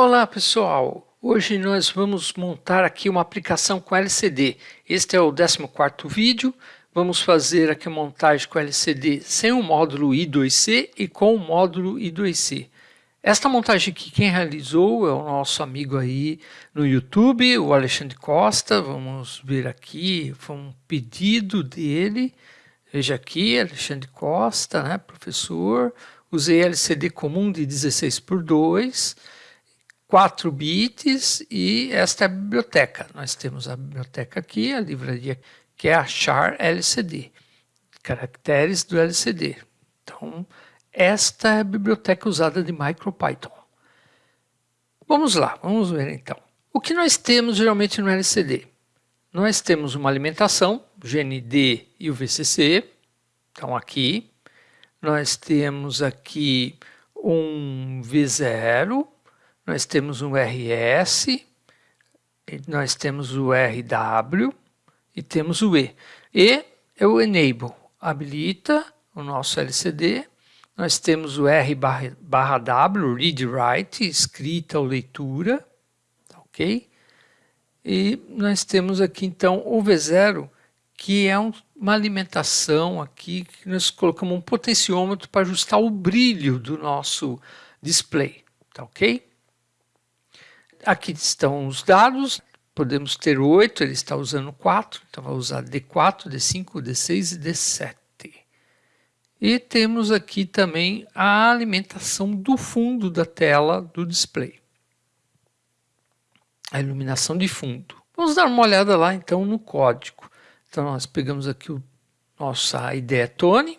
Olá pessoal, hoje nós vamos montar aqui uma aplicação com LCD. Este é o 14º vídeo, vamos fazer aqui a montagem com LCD sem o módulo I2C e com o módulo I2C. Esta montagem aqui quem realizou é o nosso amigo aí no YouTube, o Alexandre Costa, vamos ver aqui, foi um pedido dele, veja aqui, Alexandre Costa, né, professor, usei LCD comum de 16 por 2, 4 bits e esta é a biblioteca. Nós temos a biblioteca aqui, a livraria que é a char LCD, caracteres do LCD. Então, esta é a biblioteca usada de MicroPython. Vamos lá, vamos ver então. O que nós temos geralmente no LCD? Nós temos uma alimentação, o GND e o VCC, estão aqui. Nós temos aqui um V0, nós temos um RS, nós temos o RW e temos o E. E é o Enable, habilita o nosso LCD. Nós temos o R barra, barra W, Read Write, escrita ou leitura, tá ok? E nós temos aqui então o V0, que é um, uma alimentação aqui, que nós colocamos um potenciômetro para ajustar o brilho do nosso display, tá ok? Aqui estão os dados, podemos ter 8, ele está usando 4, então vai usar D4, D5, D6 e D7. E temos aqui também a alimentação do fundo da tela do display. A iluminação de fundo. Vamos dar uma olhada lá então no código. Então nós pegamos aqui o nossa ideia Tone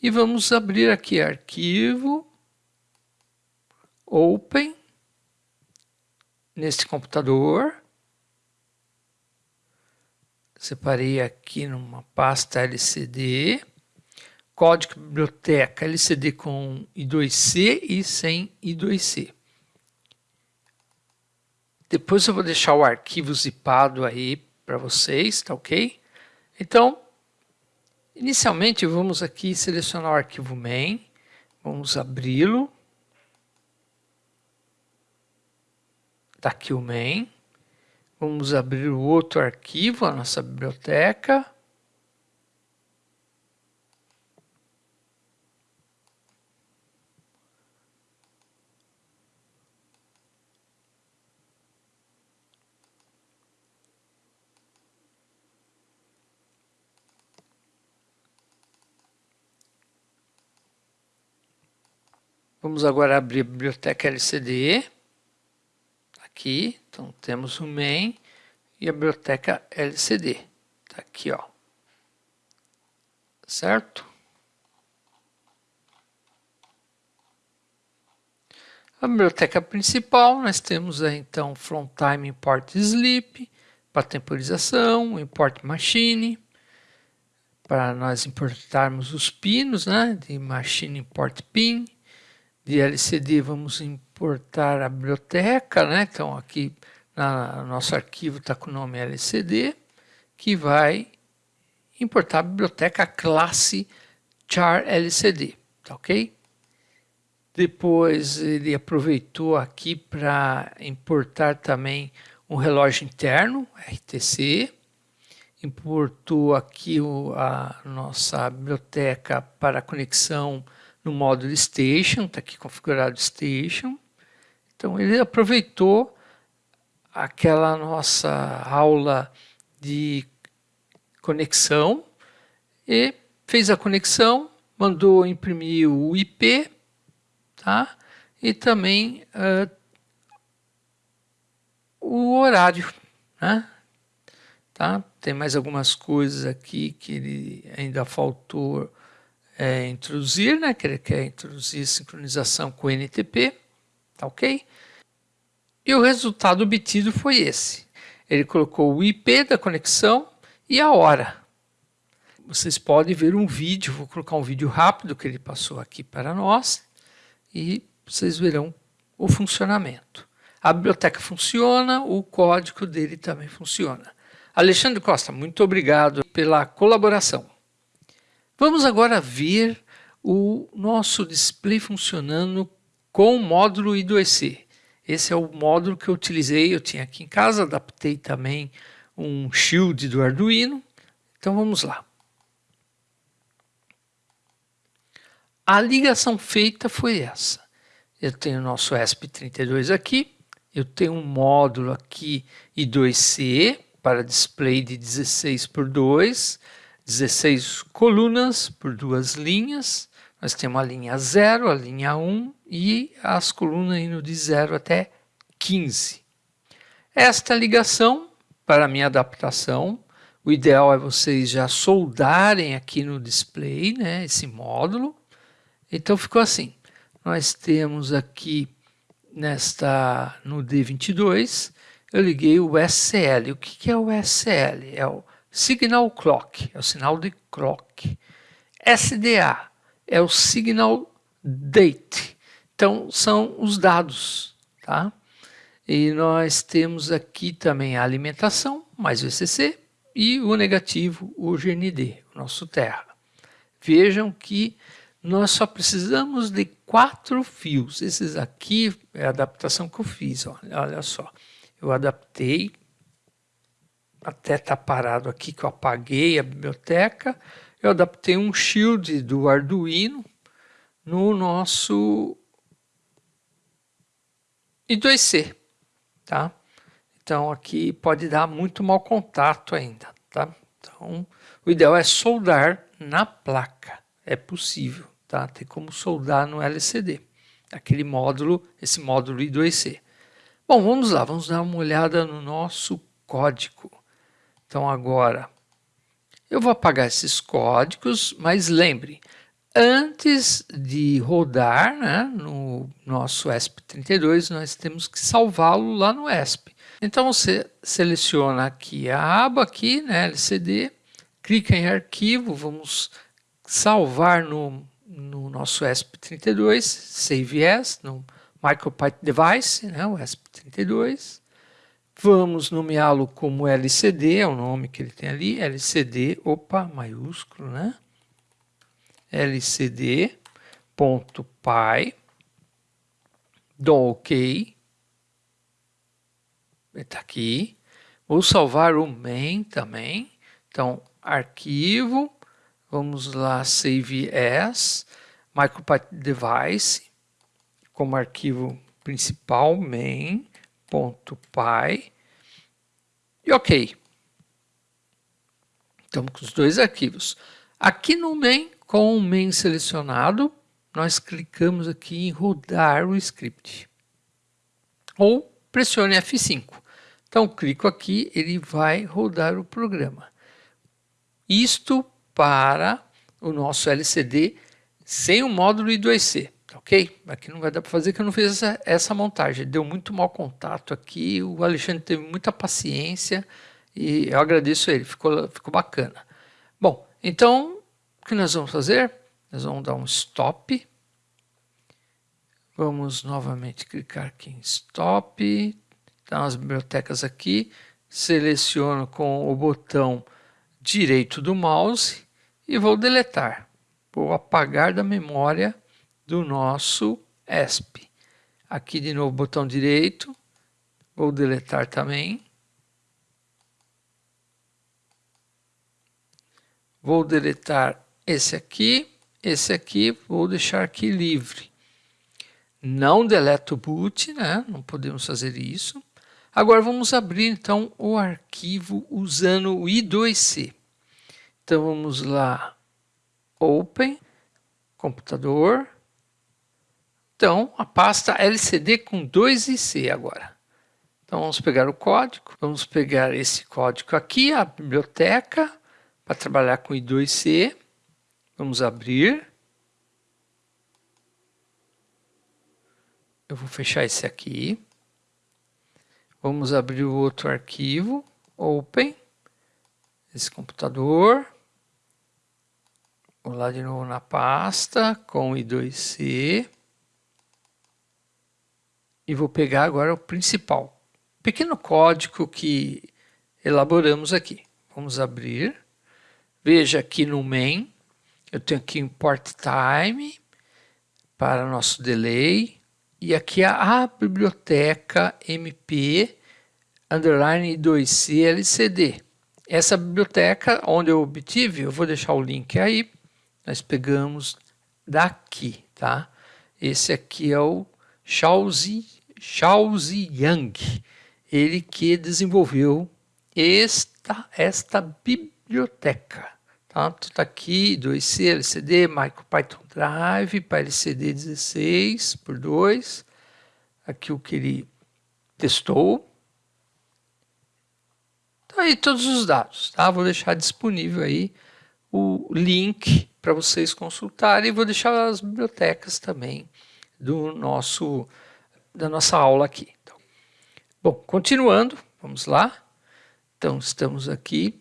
e vamos abrir aqui arquivo, open, neste computador. Separei aqui numa pasta LCD. Código biblioteca LCD com I2C e sem I2C. Depois eu vou deixar o arquivo zipado aí para vocês, tá ok? Então, inicialmente vamos aqui selecionar o arquivo main, vamos abri-lo. Está aqui o main. Vamos abrir o outro arquivo, a nossa biblioteca. Vamos agora abrir a biblioteca LCD aqui, então temos o main e a biblioteca LCD, tá aqui ó, certo? A biblioteca principal, nós temos aí, então from time import sleep, para temporização, import machine, para nós importarmos os pinos, né, de machine import pin, de LCD vamos importar a biblioteca, né? então aqui na, nosso arquivo está com o nome LCD, que vai importar a biblioteca classe char LCD, tá ok? Depois ele aproveitou aqui para importar também um relógio interno, RTC, importou aqui o, a nossa biblioteca para conexão no módulo Station, está aqui configurado Station. Então ele aproveitou aquela nossa aula de conexão e fez a conexão, mandou imprimir o IP, tá? E também uh, o horário, né? Tá? Tem mais algumas coisas aqui que ele ainda faltou é, introduzir, né, que ele quer introduzir sincronização com NTP, tá ok? E o resultado obtido foi esse. Ele colocou o IP da conexão e a hora. Vocês podem ver um vídeo, vou colocar um vídeo rápido que ele passou aqui para nós e vocês verão o funcionamento. A biblioteca funciona, o código dele também funciona. Alexandre Costa, muito obrigado pela colaboração. Vamos agora ver o nosso display funcionando com o módulo I2C. Esse é o módulo que eu utilizei, eu tinha aqui em casa, adaptei também um shield do Arduino. Então vamos lá. A ligação feita foi essa. Eu tenho o nosso ESP32 aqui, eu tenho um módulo aqui I2C para display de 16 por 2, 16 colunas por duas linhas. Nós temos a linha 0, a linha 1 e as colunas indo de 0 até 15. Esta ligação, para minha adaptação, o ideal é vocês já soldarem aqui no display, né, esse módulo. Então ficou assim. Nós temos aqui nesta no D22, eu liguei o SL. O que, é o SL? É o Signal Clock, é o sinal de clock. SDA é o Signal Date. Então são os dados, tá? E nós temos aqui também a alimentação, mais o ECC, e o negativo, o GND, o nosso terra. Vejam que nós só precisamos de quatro fios. Esses aqui é a adaptação que eu fiz, olha, olha só. Eu adaptei, até tá parado aqui que eu apaguei a biblioteca, eu adaptei um shield do Arduino no nosso I2C, tá? Então aqui pode dar muito mau contato ainda, tá? Então o ideal é soldar na placa, é possível, tá? Tem como soldar no LCD, aquele módulo, esse módulo I2C. Bom, vamos lá, vamos dar uma olhada no nosso código. Então agora eu vou apagar esses códigos, mas lembre, antes de rodar né, no nosso ESP32, nós temos que salvá-lo lá no ESP. Então você seleciona aqui a aba aqui, né, LCD, clica em arquivo, vamos salvar no, no nosso ESP32, Save As, no MicroPython Device, né, o ESP32. Vamos nomeá-lo como LCD, é o nome que ele tem ali, LCD, opa, maiúsculo, né? lcd.py, dou OK, está aqui. Vou salvar o main também. Então, arquivo, vamos lá, save as, MicroPython device, como arquivo principal, main.py, e ok. Estamos com os dois arquivos. Aqui no main, com o main selecionado, nós clicamos aqui em rodar o script. Ou pressione F5. Então, clico aqui, ele vai rodar o programa. Isto para o nosso LCD sem o módulo I2C, ok? Aqui não vai dar para fazer que eu não fiz essa, essa montagem. Deu muito mau contato aqui, o Alexandre teve muita paciência e eu agradeço ele, ficou, ficou bacana. Bom, então, o que nós vamos fazer? Nós vamos dar um stop. Vamos novamente clicar aqui em stop, Tá as bibliotecas aqui, seleciono com o botão direito do mouse e vou deletar. Vou apagar da memória do nosso ESP. Aqui de novo botão direito, vou deletar também. Vou deletar esse aqui, esse aqui, vou deixar aqui livre. Não deleto o boot, né? não podemos fazer isso. Agora vamos abrir então o arquivo usando o I2C. Então vamos lá, Open, computador. Então a pasta LCD com 2IC agora. Então vamos pegar o código, vamos pegar esse código aqui, a biblioteca, para trabalhar com I2C. Vamos abrir. Eu vou fechar esse aqui. Vamos abrir o outro arquivo, Open, esse computador. Vou lá de novo na pasta com I2C. E vou pegar agora o principal. Pequeno código que elaboramos aqui. Vamos abrir. Veja aqui no main, eu tenho aqui import time para nosso delay e aqui é a biblioteca MP underline 2C LCD. Essa biblioteca onde eu obtive, eu vou deixar o link aí, nós pegamos daqui, tá? Esse aqui é o Xiaozi, Xiaozi Yang, ele que desenvolveu esta, esta biblioteca. Tá? Tá aqui, 2C, LCD, MicroPython Drive, para LCD 16 por 2. Aqui o que ele testou. Tá aí todos os dados, tá? Vou deixar disponível aí o link para vocês consultarem e vou deixar as bibliotecas também do nosso da nossa aula aqui. Então, bom, continuando, vamos lá. Então, estamos aqui.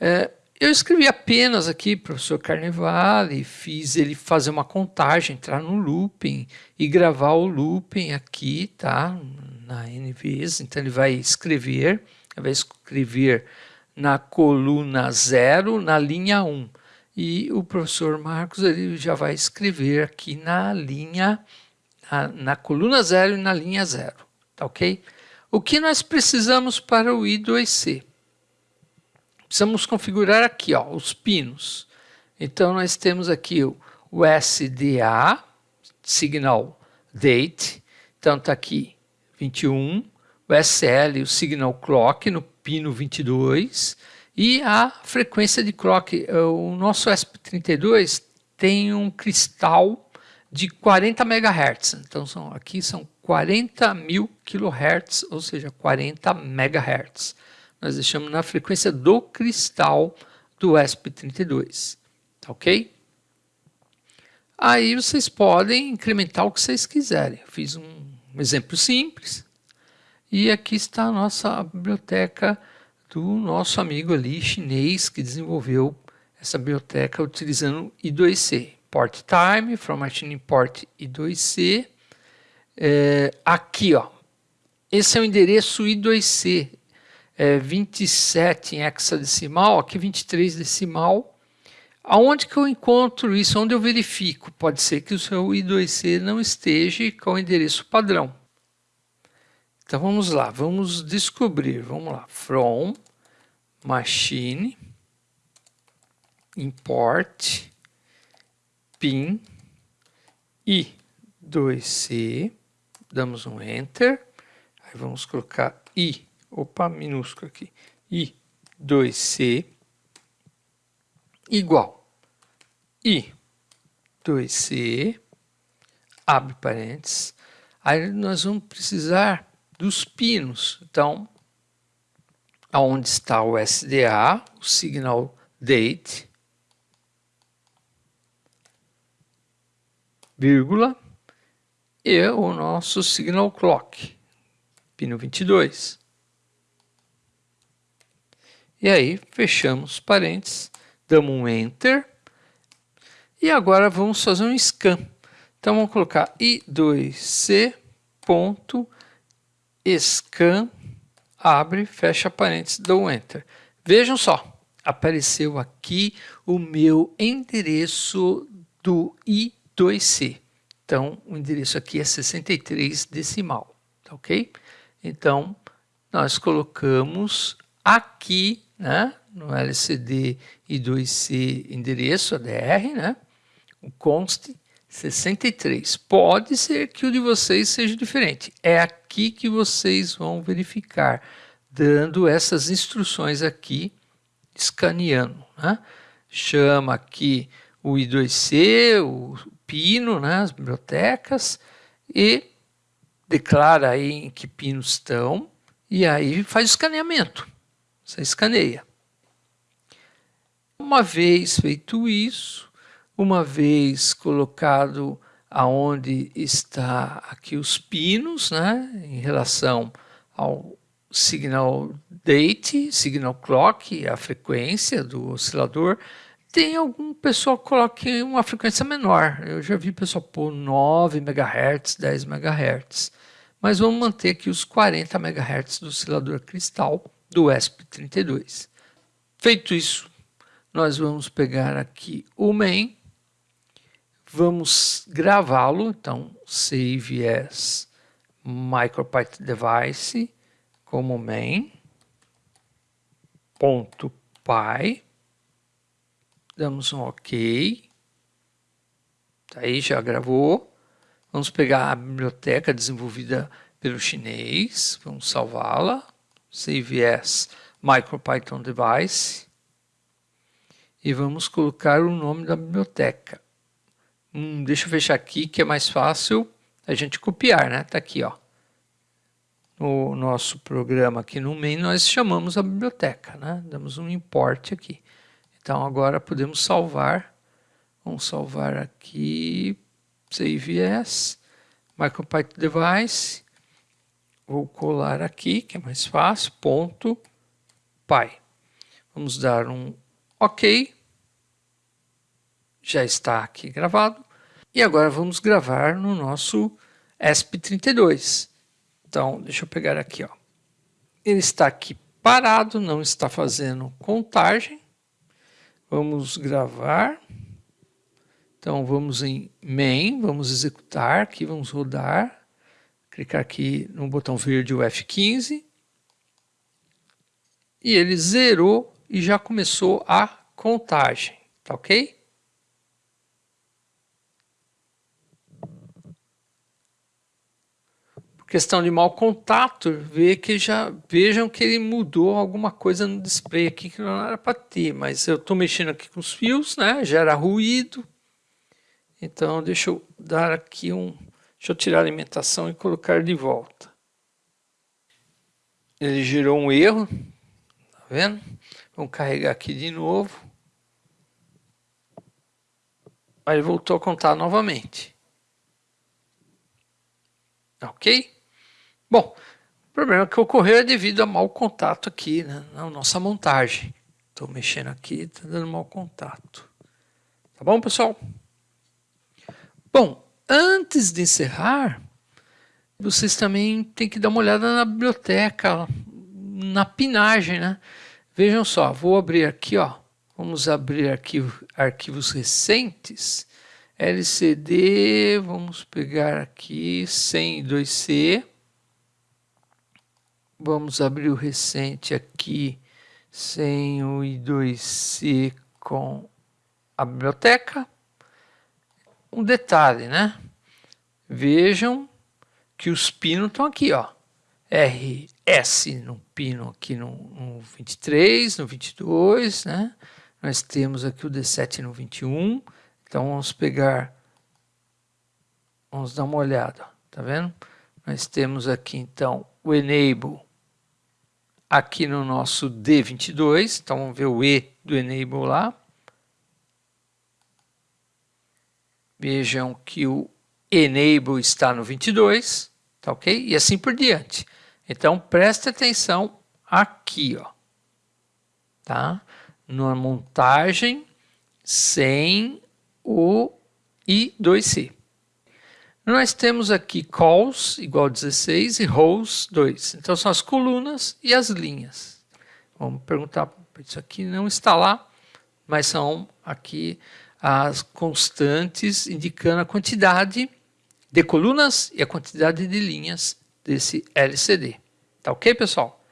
É, eu escrevi apenas aqui, professor Carnevale, fiz ele fazer uma contagem, entrar no looping e gravar o looping aqui, tá? Na N vezes, então ele vai escrever, vai escrever na coluna 0, na linha 1. Um. E o professor Marcos ele já vai escrever aqui na linha, na, na coluna 0 e na linha 0, tá ok? O que nós precisamos para o I2C? precisamos configurar aqui ó, os pinos. Então, nós temos aqui o, o SDA, Signal Date, então está aqui 21, o SL, o Signal Clock, no pino 22, e a frequência de clock. O nosso ESP32 tem um cristal de 40 MHz, então são, aqui são 40 mil kHz, ou seja, 40 MHz nós deixamos na frequência do cristal do ESP32, tá ok? Aí vocês podem incrementar o que vocês quiserem. Eu fiz um exemplo simples e aqui está a nossa biblioteca do nosso amigo ali chinês que desenvolveu essa biblioteca utilizando I2C. Port time, from machine import I2C. É, aqui, ó, esse é o endereço I2C, é, 27 em hexadecimal, aqui 23 decimal. Aonde que eu encontro isso? Onde eu verifico? Pode ser que o seu I2C não esteja com o endereço padrão. Então vamos lá, vamos descobrir. Vamos lá, from machine import pin i2c, damos um enter, aí vamos colocar i. Opa, minúsculo aqui, I 2C igual. I 2C, abre parênteses, aí nós vamos precisar dos pinos. Então, aonde está o SDA, o signal date, vírgula, e o nosso signal clock, pino 22. E aí, fechamos parênteses, damos um Enter. E agora vamos fazer um scan. Então, vamos colocar i2c.scan, abre, fecha parênteses, dou um Enter. Vejam só, apareceu aqui o meu endereço do i2c. Então, o endereço aqui é 63 decimal, tá ok? Então, nós colocamos aqui né, no LCD I2C endereço ADR, né, o const 63. Pode ser que o de vocês seja diferente. É aqui que vocês vão verificar, dando essas instruções aqui, escaneando. Né? Chama aqui o I2C, o pino, né, as bibliotecas, e declara aí em que pinos estão, e aí faz o escaneamento. Você escaneia. Uma vez feito isso, uma vez colocado aonde está aqui os pinos, né, em relação ao signal date, signal clock, a frequência do oscilador, tem algum pessoal que coloca uma frequência menor. Eu já vi pessoal pôr 9 MHz, 10 MHz. Mas vamos manter aqui os 40 MHz do oscilador cristal do ESP32. Feito isso, nós vamos pegar aqui o main, vamos gravá-lo, então save as MicroPython device como main ponto .py damos um OK. Tá aí já gravou. Vamos pegar a biblioteca desenvolvida pelo chinês. Vamos salvá-la. Save as MicroPython device. E vamos colocar o nome da biblioteca. Hum, deixa eu fechar aqui que é mais fácil a gente copiar né? Tá aqui ó. No nosso programa aqui no main, nós chamamos a biblioteca, né? Damos um import aqui. Então agora podemos salvar. Vamos salvar aqui, save as, MicroPython device. Vou colar aqui, que é mais fácil, ponto, py. Vamos dar um OK. Já está aqui gravado. E agora vamos gravar no nosso ESP32. Então, deixa eu pegar aqui, ó. Ele está aqui parado, não está fazendo contagem. Vamos gravar. Então, vamos em main, vamos executar, aqui vamos rodar. Clicar aqui no botão verde o F15. E ele zerou e já começou a contagem, tá ok? Questão de mau contato, vê que já vejam que ele mudou alguma coisa no display aqui que não era para ter, mas eu estou mexendo aqui com os fios, né? Gera ruído. Então deixa eu dar aqui um, deixa eu tirar a alimentação e colocar de volta. Ele gerou um erro, tá vendo? Vamos carregar aqui de novo. Aí voltou a contar novamente. Ok? Bom, o problema que ocorreu é devido a mau contato aqui né, na nossa montagem. Estou mexendo aqui, está dando mau contato. Tá bom, pessoal? Bom, antes de encerrar, vocês também têm que dar uma olhada na biblioteca, na pinagem, né? Vejam só, vou abrir aqui, ó. Vamos abrir arquivo, arquivos recentes. LCD, vamos pegar aqui 102C. Vamos abrir o recente aqui sem o I2C com a biblioteca. Um detalhe, né? Vejam que os pinos estão aqui, ó. RS no pino aqui no, no 23, no 22, né? Nós temos aqui o D7 no 21. Então vamos pegar, vamos dar uma olhada, tá vendo? Nós temos aqui então o enable aqui no nosso D22, então vamos ver o E do Enable lá. Vejam que o Enable está no 22, tá ok? E assim por diante. Então preste atenção aqui, ó, tá? Na montagem sem o I2C. Nós temos aqui calls igual a 16 e rows 2. Então são as colunas e as linhas. Vamos perguntar, isso aqui não está lá, mas são aqui as constantes indicando a quantidade de colunas e a quantidade de linhas desse LCD. Tá ok, pessoal?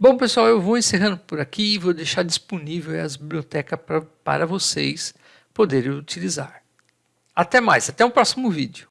Bom, pessoal, eu vou encerrando por aqui e vou deixar disponível as bibliotecas pra, para vocês poderem utilizar. Até mais, até o próximo vídeo.